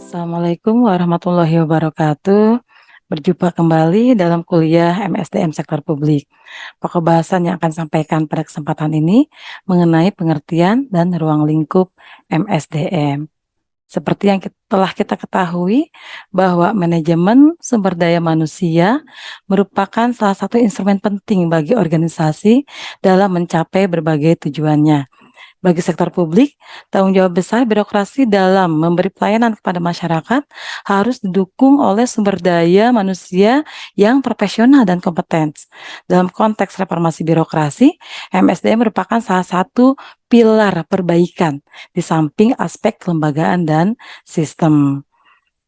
Assalamualaikum warahmatullahi wabarakatuh. Berjumpa kembali dalam kuliah MSDM Sektor Publik. Pokok bahasan yang akan sampaikan pada kesempatan ini mengenai pengertian dan ruang lingkup MSDM. Seperti yang telah kita ketahui bahwa manajemen sumber daya manusia merupakan salah satu instrumen penting bagi organisasi dalam mencapai berbagai tujuannya bagi sektor publik, tanggung jawab besar birokrasi dalam memberi pelayanan kepada masyarakat harus didukung oleh sumber daya manusia yang profesional dan kompeten. Dalam konteks reformasi birokrasi, MSDM merupakan salah satu pilar perbaikan di samping aspek kelembagaan dan sistem.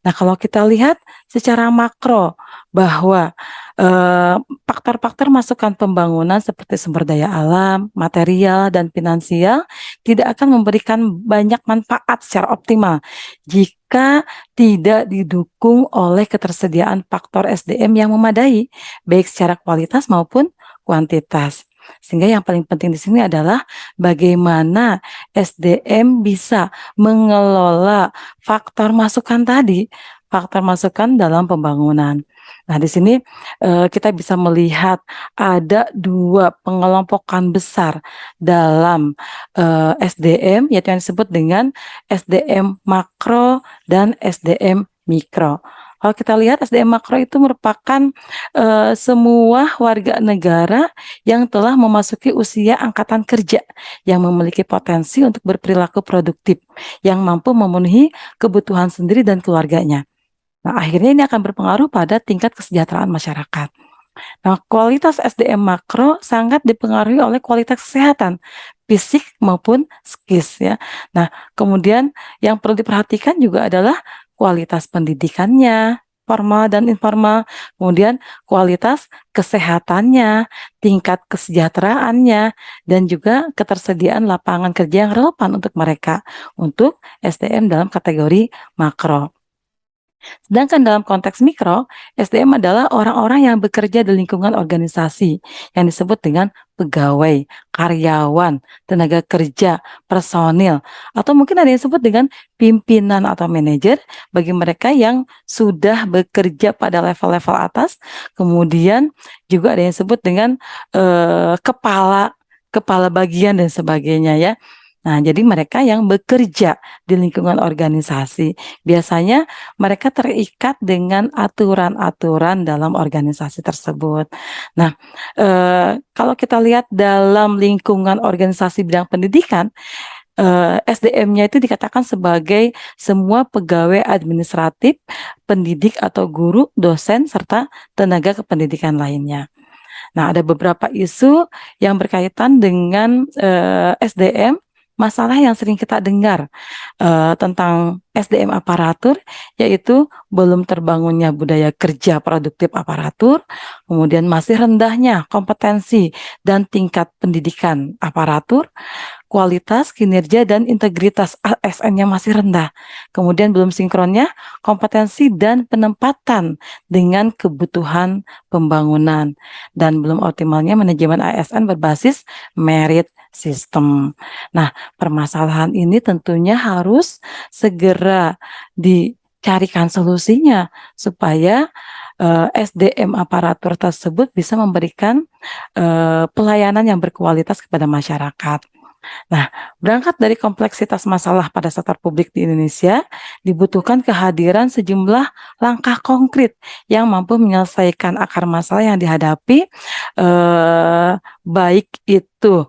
Nah, kalau kita lihat secara makro bahwa eh, faktor-faktor uh, masukan pembangunan seperti sumber daya alam, material, dan finansial tidak akan memberikan banyak manfaat secara optimal jika tidak didukung oleh ketersediaan faktor SDM yang memadai, baik secara kualitas maupun kuantitas. Sehingga yang paling penting di sini adalah bagaimana SDM bisa mengelola faktor masukan tadi, faktor masukan dalam pembangunan. Nah, di sini uh, kita bisa melihat ada dua pengelompokan besar dalam uh, SDM, yaitu yang disebut dengan SDM makro dan SDM mikro. Kalau kita lihat SDM makro itu merupakan uh, semua warga negara yang telah memasuki usia angkatan kerja yang memiliki potensi untuk berperilaku produktif yang mampu memenuhi kebutuhan sendiri dan keluarganya. Nah, akhirnya ini akan berpengaruh pada tingkat kesejahteraan masyarakat. Nah, kualitas SDM makro sangat dipengaruhi oleh kualitas kesehatan fisik maupun skills ya. Nah, kemudian yang perlu diperhatikan juga adalah kualitas pendidikannya, formal dan informal, kemudian kualitas kesehatannya, tingkat kesejahteraannya, dan juga ketersediaan lapangan kerja yang relevan untuk mereka, untuk SDM dalam kategori makro. Sedangkan dalam konteks mikro, SDM adalah orang-orang yang bekerja di lingkungan organisasi yang disebut dengan pegawai, karyawan, tenaga kerja, personil, atau mungkin ada yang disebut dengan pimpinan atau manajer bagi mereka yang sudah bekerja pada level-level atas, kemudian juga ada yang disebut dengan eh, kepala kepala bagian dan sebagainya ya. Nah, jadi mereka yang bekerja di lingkungan organisasi, biasanya mereka terikat dengan aturan-aturan dalam organisasi tersebut. Nah, eh, kalau kita lihat dalam lingkungan organisasi bidang pendidikan, eh, SDM-nya itu dikatakan sebagai semua pegawai administratif, pendidik atau guru, dosen, serta tenaga kependidikan lainnya. Nah, ada beberapa isu yang berkaitan dengan eh, SDM masalah yang sering kita dengar uh, tentang SDM aparatur, yaitu belum terbangunnya budaya kerja produktif aparatur, kemudian masih rendahnya kompetensi dan tingkat pendidikan aparatur, kualitas, kinerja, dan integritas ASN-nya masih rendah. Kemudian belum sinkronnya kompetensi dan penempatan dengan kebutuhan pembangunan. Dan belum optimalnya manajemen ASN berbasis merit sistem. Nah, permasalahan ini tentunya harus segera dicarikan solusinya supaya eh, SDM aparatur tersebut bisa memberikan uh, pelayanan yang berkualitas kepada masyarakat. Nah, berangkat dari kompleksitas masalah pada sektor publik di Indonesia, dibutuhkan kehadiran sejumlah langkah konkret yang mampu menyelesaikan akar masalah yang dihadapi, eh, baik itu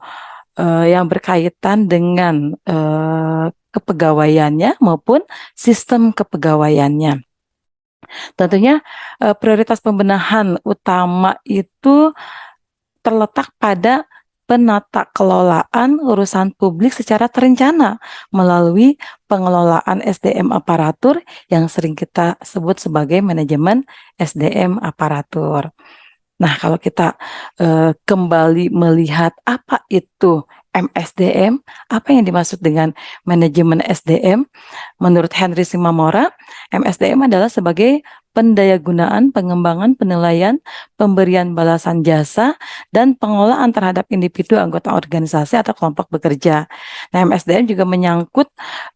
uh, yang berkaitan dengan uh, kepegawaiannya maupun sistem kepegawaiannya. Tentunya uh, prioritas pembenahan utama itu terletak pada penata kelolaan urusan publik secara terencana melalui pengelolaan SDM aparatur yang sering kita sebut sebagai manajemen SDM aparatur. Nah, kalau kita uh, kembali melihat apa itu MSDM, apa yang dimaksud dengan manajemen SDM? Menurut Henry Simamora, MSDM adalah sebagai pendayagunaan, pengembangan, penilaian, pemberian balasan jasa, dan pengolahan terhadap individu anggota organisasi atau kelompok bekerja. Nah, MSDM juga menyangkut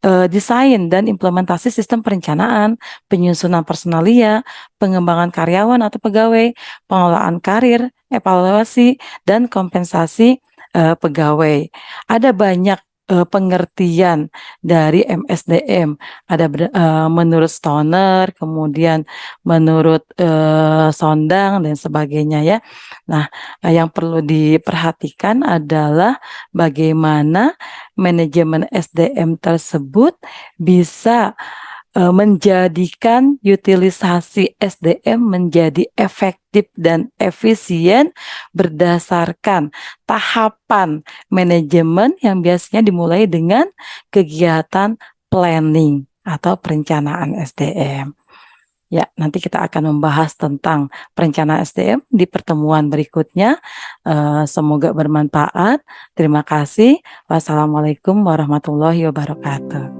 uh, desain dan implementasi sistem perencanaan, penyusunan personalia, pengembangan karyawan atau pegawai, pengolahan karir, evaluasi, dan kompensasi uh, pegawai. Ada banyak uh, pengertian dari MSDM. Ada uh, menurut Stoner, kemudian menurut uh, Sondang dan sebagainya ya. Nah, uh, yang perlu diperhatikan adalah bagaimana manajemen SDM tersebut bisa menjadikan utilisasi SDM menjadi efektif dan efisien berdasarkan tahapan manajemen yang biasanya dimulai dengan kegiatan planning atau perencanaan SDM. Ya, nanti kita akan membahas tentang perencanaan SDM di pertemuan berikutnya. semoga bermanfaat. Terima kasih. Wassalamualaikum warahmatullahi wabarakatuh.